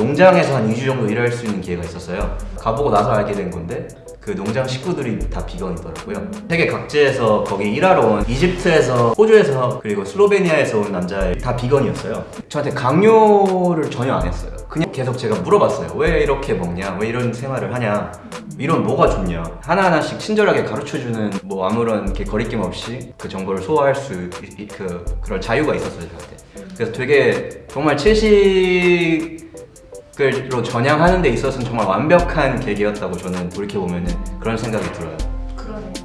농장에서 한 2주 정도 일할 수 있는 기회가 있었어요. 가보고 나서 알게 된 건데 그 농장 식구들이 다 비건이더라고요. 세계 각지에서 거기 일하러 온 이집트에서 호주에서 그리고 슬로베니아에서 온 남자 다 비건이었어요. 저한테 강요를 전혀 안 했어요. 그냥 계속 제가 물어봤어요 왜 이렇게 먹냐? 왜 이런 생활을 하냐? 이런 뭐가 좋냐? 하나하나씩 친절하게 가르쳐주는 뭐 아무런 거리낌 없이 그 정보를 소화할 수 그, 그런 자유가 있었어요 저한테. 그래서 되게 정말 채식 스퀘어로 전향하는 데 있어서는 정말 완벽한 계기였다고 저는 돌이켜보면 그런 생각이 들어요. 그러네요.